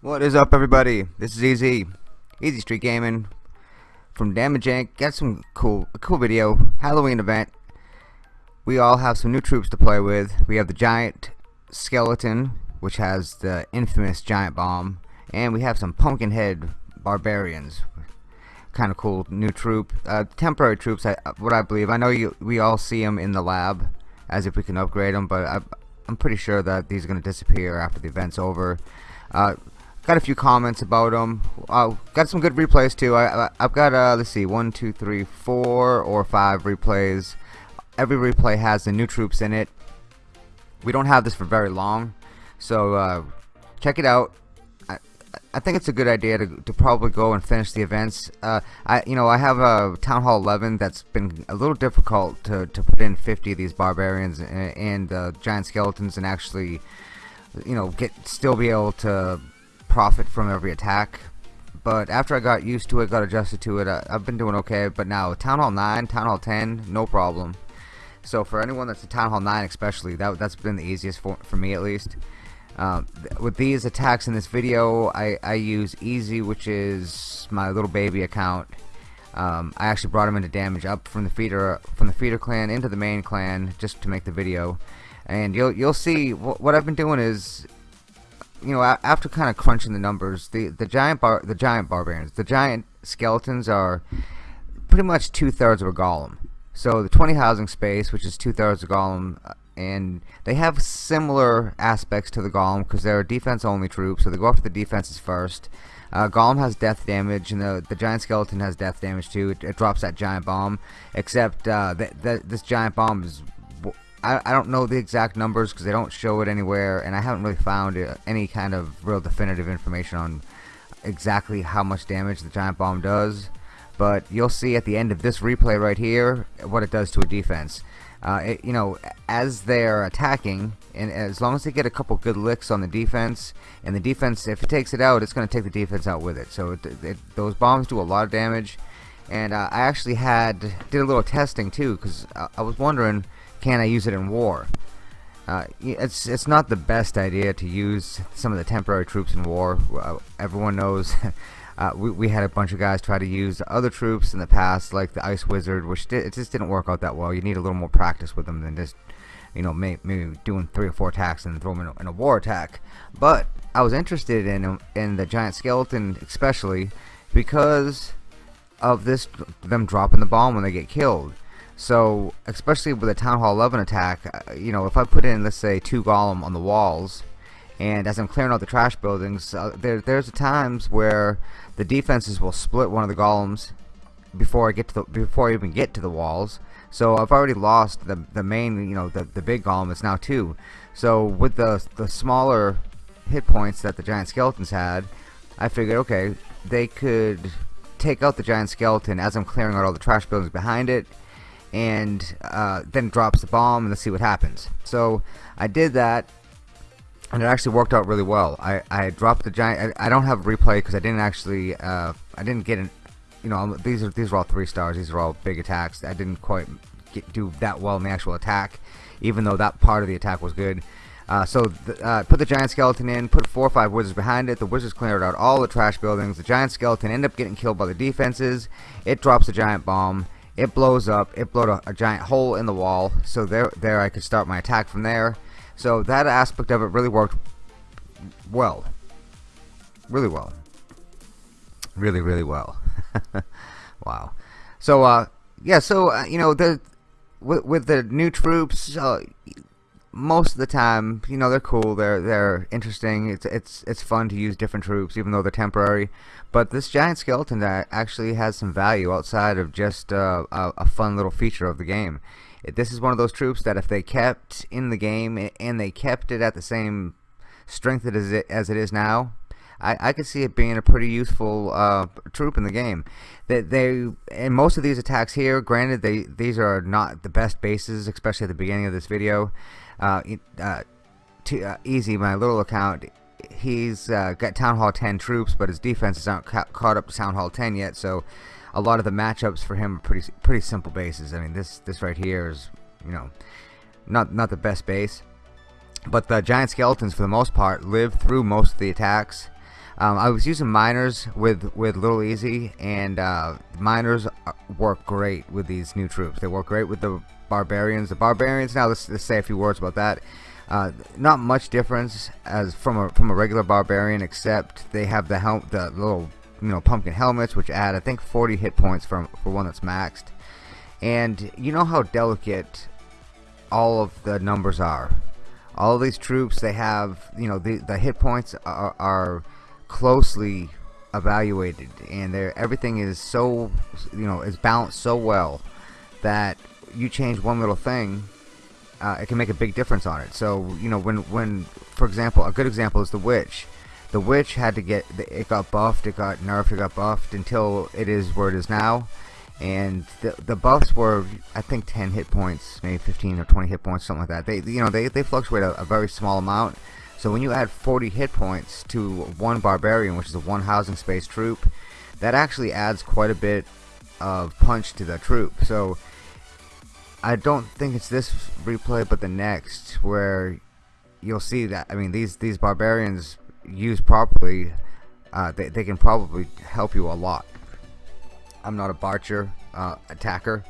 What is up everybody? This is Easy. Easy Street Gaming from Damage Inc. Got some cool a cool video. Halloween event. We all have some new troops to play with. We have the giant skeleton, which has the infamous giant bomb, and we have some pumpkinhead barbarians. Kind of cool new troop. Uh, temporary troops, I, what I believe. I know you. We all see them in the lab, as if we can upgrade them, but I, I'm pretty sure that these are going to disappear after the event's over. Uh, got a few comments about them. Uh, got some good replays too. I, have got uh, let's see, one, two, three, four or five replays. Every replay has the new troops in it. We don't have this for very long, so uh, check it out. I, think it's a good idea to, to probably go and finish the events. Uh, I you know I have a Town Hall 11 that's been a little difficult to, to put in 50 of these barbarians and, uh, giant skeletons and actually you know get still be able to profit from every attack but after I got used to it got adjusted to it I, have been doing okay but now Town Hall 9 Town Hall 10 no problem so for anyone that's a Town Hall 9 especially that, that's been the easiest for, for me at least um, with these attacks in this video I, I use easy which is my little baby account um, I actually brought him into damage up from the feeder from the feeder clan into the main clan just to make the video and you'll you'll see wh what I've been doing is you know, after kind of crunching the numbers, the the giant bar the giant barbarians, the giant skeletons are pretty much two thirds of a golem. So the 20 housing space, which is two thirds of a golem, uh, and they have similar aspects to the golem because they're defense only troops, so they go after the defenses first. Uh, golem has death damage, and the the giant skeleton has death damage too. It, it drops that giant bomb, except uh, that this giant bomb is I, I don't know the exact numbers because they don't show it anywhere and I haven't really found uh, any kind of real definitive information on exactly how much damage the giant bomb does but you'll see at the end of this replay right here what it does to a defense uh, it, you know as they're attacking and as long as they get a couple good licks on the defense and the defense if it takes it out it's going to take the defense out with it so it, it, those bombs do a lot of damage and uh, I actually had did a little testing too because I, I was wondering can I use it in war? Uh, it's it's not the best idea to use some of the temporary troops in war. Everyone knows uh, we, we had a bunch of guys try to use other troops in the past, like the Ice Wizard, which it just didn't work out that well. You need a little more practice with them than just you know may, maybe doing three or four attacks and throw them in a, in a war attack. But I was interested in in the giant skeleton, especially because of this them dropping the bomb when they get killed. So, especially with a Town Hall 11 attack, uh, you know, if I put in, let's say, two Golem on the walls, and as I'm clearing out the trash buildings, uh, there, there's times where the defenses will split one of the Golems before I get to the, before I even get to the walls. So I've already lost the the main, you know, the the big Golem is now two. So with the the smaller hit points that the giant skeletons had, I figured, okay, they could take out the giant skeleton as I'm clearing out all the trash buildings behind it and uh, then drops the bomb and let's see what happens so I did that and it actually worked out really well. I, I dropped the giant I, I don't have a replay because I didn't actually uh, I didn't get an you know these are these are all three stars. These are all big attacks. I didn't quite get, do that well in the actual attack even though that part of the attack was good. Uh, so the, uh, put the giant skeleton in, put four or five wizards behind it. The wizards cleared out all the trash buildings. The giant skeleton ended up getting killed by the defenses. It drops the giant bomb. It blows up. It blowed a, a, giant hole in the wall. So there there I could start my attack from there so that aspect of it really worked well really well really really well wow so uh yeah so uh, you know the with, with the new troops uh, most of the time, you know, they're cool. They're they're interesting. It's it's it's fun to use different troops, even though they're temporary. But this giant skeleton that actually has some value outside of just uh, a, a fun little feature of the game. This is one of those troops that if they kept in the game and they kept it at the same strength as it as it is now, I, I could see it being a pretty useful uh, troop in the game. That they, and most of these attacks here, granted, they these are not the best bases, especially at the beginning of this video uh, uh, to, uh, easy my little account he's uh, got Town Hall 10 troops, but his defenses aren't ca caught up to Town Hall 10 yet. So a lot of the matchups for him are pretty pretty simple bases. I mean, this this right here is you know not not the best base, but the giant skeletons for the most part live through most of the attacks. Um, I was using miners with with Little Easy, and uh, miners work great with these new troops. They work great with the barbarians. The barbarians. Now let's, let's say a few words about that. Uh, not much difference as from a from a regular barbarian, except they have the helm, the little you know pumpkin helmets, which add I think 40 hit points from for one that's maxed. And you know how delicate all of the numbers are. All these troops, they have you know the the hit points are, are closely evaluated and they're everything is so you know is balanced so well that you change one little thing uh, it can make a big difference on it so you know when when for example a good example is the witch the witch had to get it got buffed it got nerfed it got buffed until it is where it is now and the, the buffs were I think 10 hit points maybe 15 or 20 hit points something like that they you know they, they fluctuate a, a very small amount so when you add 40 hit points to one barbarian, which is a one housing space troop, that actually adds quite a bit of punch to the troop. So I don't think it's this replay, but the next where you'll see that. I mean, these these barbarians used properly, uh, they they can probably help you a lot. I'm not a Barcher uh, attacker.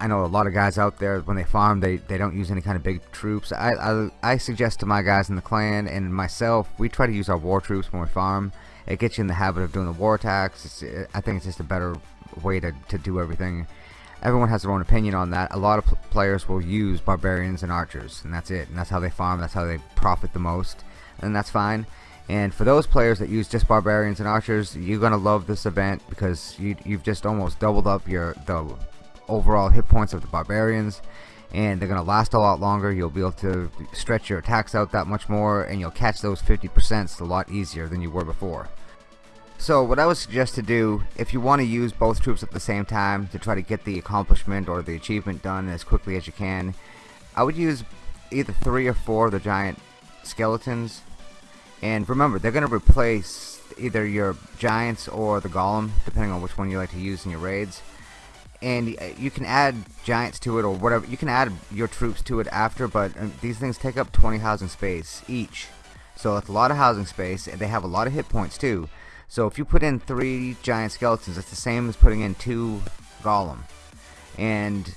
I know a lot of guys out there when they farm they, they don't use any kind of big troops. I, I, I suggest to my guys in the clan and myself we try to use our war troops when we farm. It gets you in the habit of doing the war attacks. It's, I think it's just a better way to, to do everything. Everyone has their own opinion on that. A lot of players will use barbarians and archers and that's it. And that's how they farm. That's how they profit the most and that's fine. And for those players that use just barbarians and archers you're gonna love this event because you, you've just almost doubled up your the overall hit points of the barbarians and they're gonna last a lot longer. You'll be able to stretch your attacks out that much more and you'll catch those 50% a lot easier than you were before. So what I would suggest to do if you want to use both troops at the same time to try to get the accomplishment or the achievement done as quickly as you can I would use either three or four of the giant skeletons and remember they're gonna replace either your giants or the golem depending on which one you like to use in your raids. And uh, you can add giants to it or whatever you can add your troops to it after but uh, these things take up 20 housing space each. So that's a lot of housing space and they have a lot of hit points too. So if you put in three giant skeletons it's the same as putting in two golem and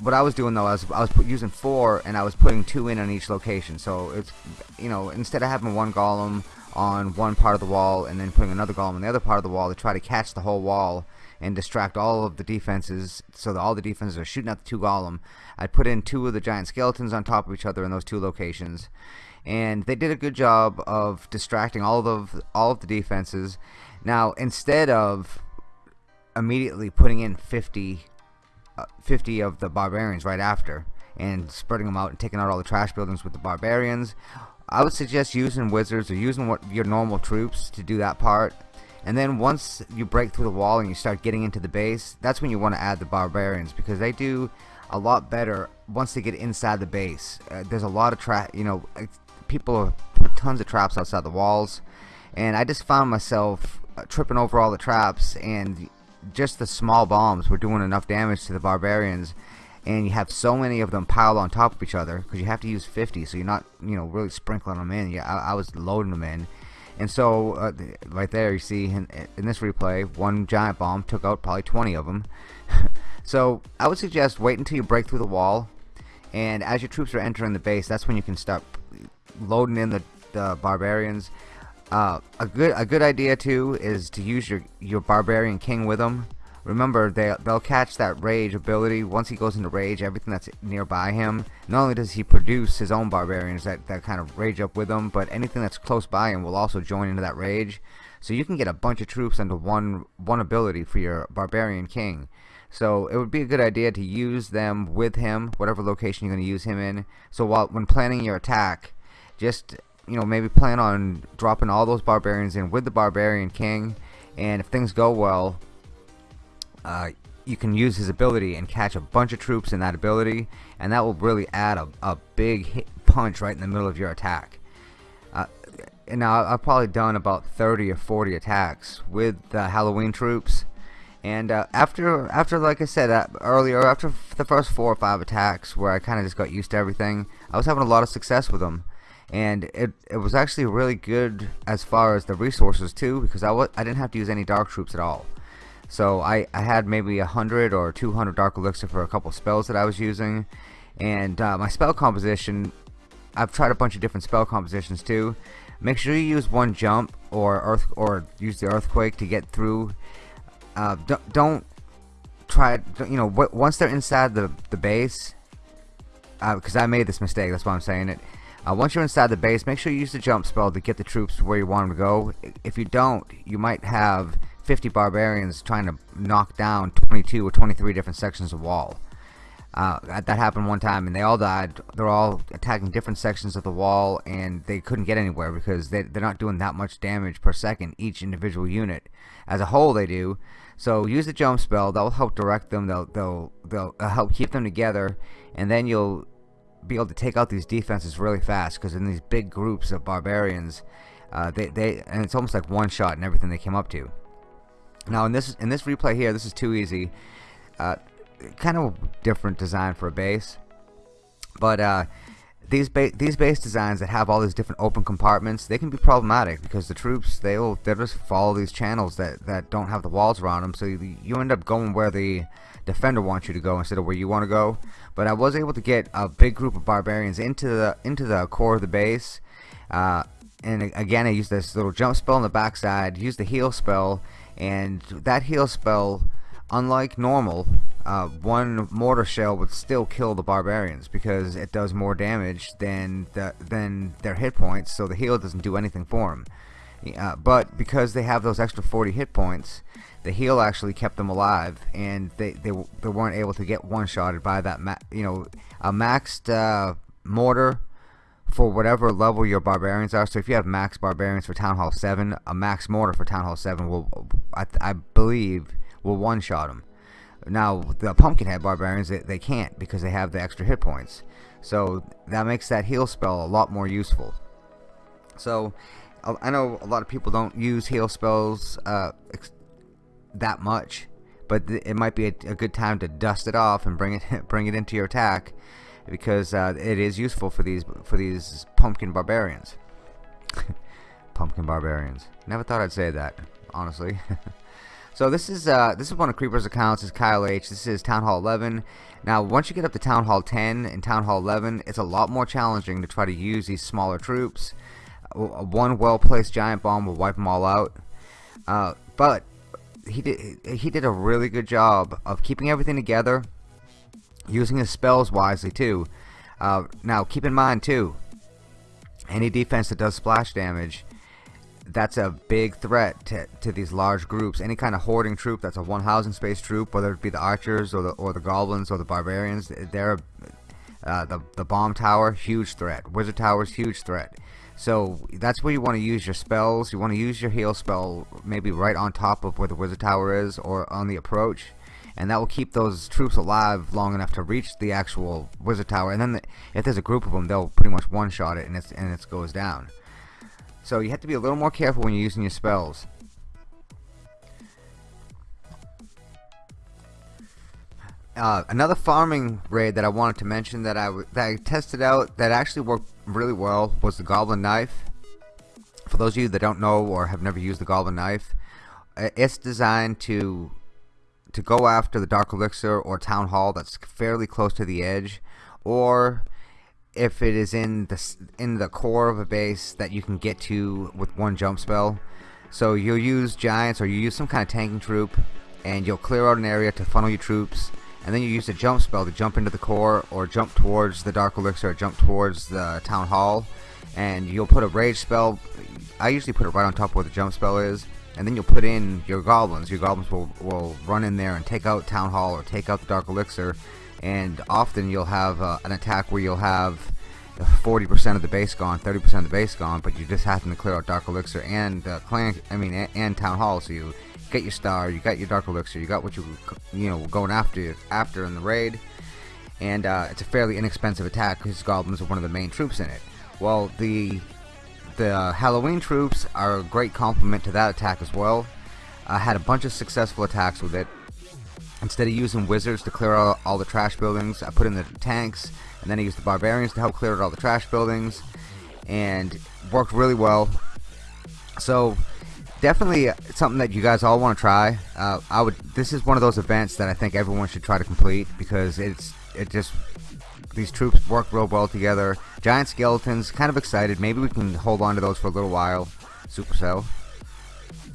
what I was doing though I was, I was using four and I was putting two in on each location. So it's you know instead of having one golem on one part of the wall and then putting another golem on the other part of the wall to try to catch the whole wall and distract all of the defenses so that all the defenses are shooting at the two golem I put in two of the giant skeletons on top of each other in those two locations. And they did a good job of distracting all of all of the defenses. Now instead of immediately putting in 50 uh, 50 of the barbarians right after and spreading them out and taking out all the trash buildings with the barbarians. I would suggest using wizards or using what your normal troops to do that part. And then once you break through the wall and you start getting into the base that's when you want to add the barbarians because they do a lot better once they get inside the base. Uh, there's a lot of trap you know people put tons of traps outside the walls. And I just found myself uh, tripping over all the traps and just the small bombs were doing enough damage to the barbarians and you have so many of them piled on top of each other because you have to use 50 so you're not you know really sprinkling them in. Yeah I, I was loading them in. And so uh, right there you see in, in, this replay one giant bomb took out probably 20 of them. So I would suggest wait until you break through the wall and as your troops are entering the base that's when you can start loading in the, the barbarians uh, a good a good idea too is to use your your barbarian king with them Remember, they, they'll catch that rage ability. Once he goes into rage, everything that's nearby him, not only does he produce his own barbarians that, that kind of rage up with him, but anything that's close by him will also join into that rage. So you can get a bunch of troops under one, one ability for your barbarian king. So it would be a good idea to use them with him, whatever location you're going to use him in. So while when planning your attack, just you know maybe plan on dropping all those barbarians in with the barbarian king, and if things go well, uh, you can use his ability and catch a bunch of troops in that ability. And that will really add a, a big punch right in the middle of your attack. Uh, now I've probably done about 30 or 40 attacks with the Halloween troops. And uh, after after like I said uh, earlier after the first four or five attacks where I kinda just got used to everything I was having a lot of success with them and it, it was actually really good as far as the resources too because I, was, I didn't have to use any dark troops at all. So I, I had maybe a hundred or 200 dark elixir for a couple spells that I was using. And uh, my spell composition I've tried a bunch of different spell compositions too. Make sure you use one jump or earth or use the earthquake to get through. Uh, don't, don't try you know once they're inside the, the base because uh, I made this mistake that's why I'm saying it uh, once you're inside the base, make sure you use the jump spell to get the troops where you want them to go. If you don't, you might have 50 barbarians trying to knock down 22 or 23 different sections of wall. Uh, that happened one time and they all died. They're all attacking different sections of the wall and they couldn't get anywhere because they, they're not doing that much damage per second each individual unit. As a whole they do. So use the jump spell. That will help direct them. They'll, they'll, they'll help keep them together and then you'll be able to take out these defenses really fast because in these big groups of barbarians uh, they, they and it's almost like one shot and everything they came up to. Now in this in this replay here this is too easy. Uh, kind of different design for a base but uh, these ba these base designs that have all these different open compartments they can be problematic because the troops they'll they'll just follow these channels that that don't have the walls around them so you, you end up going where the defender wants you to go instead of where you want to go. But I was able to get a big group of barbarians into the into the core of the base uh, and again I used this little jump spell on the backside used the heal spell and that heal spell unlike normal uh, one mortar shell would still kill the barbarians because it does more damage than the, than their hit points so the heal doesn't do anything for them uh, but because they have those extra 40 hit points the heal actually kept them alive and they, they, they weren't able to get one-shotted by that you know a maxed uh, mortar for whatever level your barbarians are. So if you have max barbarians for Town Hall 7 a max mortar for Town Hall 7 will I, I believe will one-shot them now the Pumpkinhead barbarians they, they can't because they have the extra hit points. So that makes that heal spell a lot more useful. So I know a lot of people don't use heal spells uh, that much but it might be a, a, good time to dust it off and bring it bring it into your attack because uh, it is useful for these for these pumpkin barbarians. Pumpkin barbarians. Never thought I'd say that honestly so this is uh, this is one of Creeper's accounts. Is Kyle H. This is Town Hall 11 now once you get up to Town Hall 10 and Town Hall 11 it's a lot more challenging to try to use these smaller troops. One well placed giant bomb will wipe them all out. Uh, but he did he did a really good job of keeping everything together using his spells wisely too. Uh, now keep in mind too any defense that does splash damage that's a big threat to, to these large groups any kind of hoarding troop that's a one housing space troop whether it be the archers or the or the goblins or the barbarians they're uh, the, the bomb tower huge threat wizard towers huge threat so that's where you want to use your spells. You want to use your heal spell maybe right on top of where the wizard tower is or on the approach. And that will keep those troops alive long enough to reach the actual wizard tower. And then the, if there's a group of them, they'll pretty much one-shot it and, it's, and it goes down. So you have to be a little more careful when you're using your spells. Uh, another farming raid that I wanted to mention that I that I tested out that actually worked really well was the Goblin Knife. For those of you that don't know or have never used the Goblin Knife, it's designed to to go after the Dark Elixir or Town Hall that's fairly close to the edge, or if it is in the in the core of a base that you can get to with one jump spell. So you'll use giants or you use some kind of tanking troop, and you'll clear out an area to funnel your troops. And then you use a jump spell to jump into the core or jump towards the dark elixir or jump towards the town hall. And you'll put a rage spell I usually put it right on top of where the jump spell is. And then you'll put in your goblins. Your goblins will, will run in there and take out town hall or take out the dark elixir and often you'll have uh, an attack where you'll have 40% of the base gone 30% of the base gone but you just happen to clear out dark elixir and uh, clan I mean and, and town hall so you get your star, you got your dark elixir, you got what you you know going after after in the raid, and uh, it's a fairly inexpensive attack because goblins are one of the main troops in it. Well, the the Halloween troops are a great complement to that attack as well. I had a bunch of successful attacks with it. Instead of using wizards to clear out all the trash buildings, I put in the tanks, and then I used the barbarians to help clear out all the trash buildings, and worked really well. So definitely something that you guys all want to try. Uh, I would. This is one of those events that I think everyone should try to complete because it's it just these troops work real well together. Giant skeletons, kind of excited. Maybe we can hold on to those for a little while. Supercell.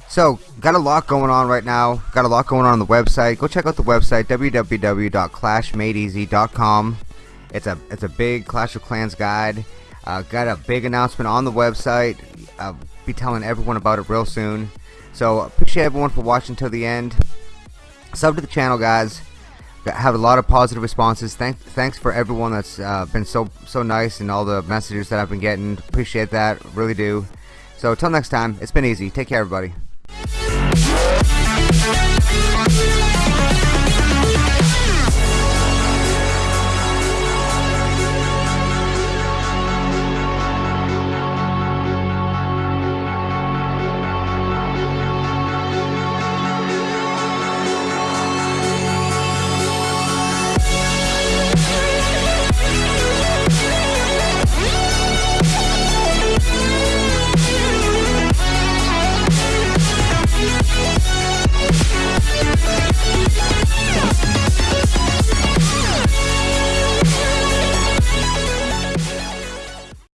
So, got a lot going on right now. Got a lot going on on the website. Go check out the website www.clashmadeeasy.com. It's a it's a big Clash of Clans guide. Uh, got a big announcement on the website. I'll be telling everyone about it real soon. So appreciate everyone for watching till the end. Sub to the channel, guys. Have a lot of positive responses. Thank, thanks for everyone that's uh, been so so nice and all the messages that I've been getting. Appreciate that, really do. So until next time, it's been easy. Take care, everybody. Thank you.